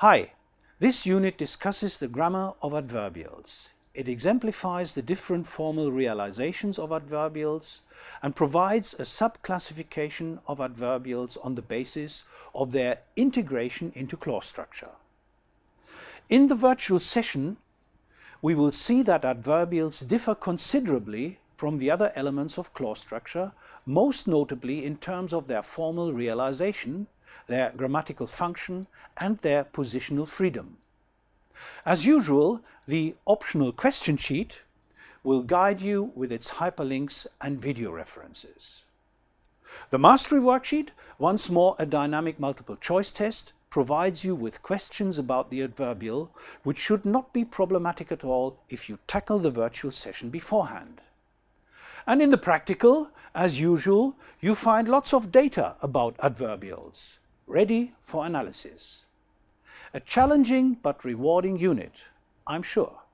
Hi, this unit discusses the grammar of adverbials. It exemplifies the different formal realizations of adverbials and provides a subclassification of adverbials on the basis of their integration into clause structure. In the virtual session, we will see that adverbials differ considerably from the other elements of clause structure, most notably in terms of their formal realization, their grammatical function and their positional freedom. As usual, the optional question sheet will guide you with its hyperlinks and video references. The mastery worksheet, once more a dynamic multiple choice test, provides you with questions about the adverbial which should not be problematic at all if you tackle the virtual session beforehand. And in the practical, as usual, you find lots of data about adverbials, ready for analysis. A challenging but rewarding unit, I'm sure.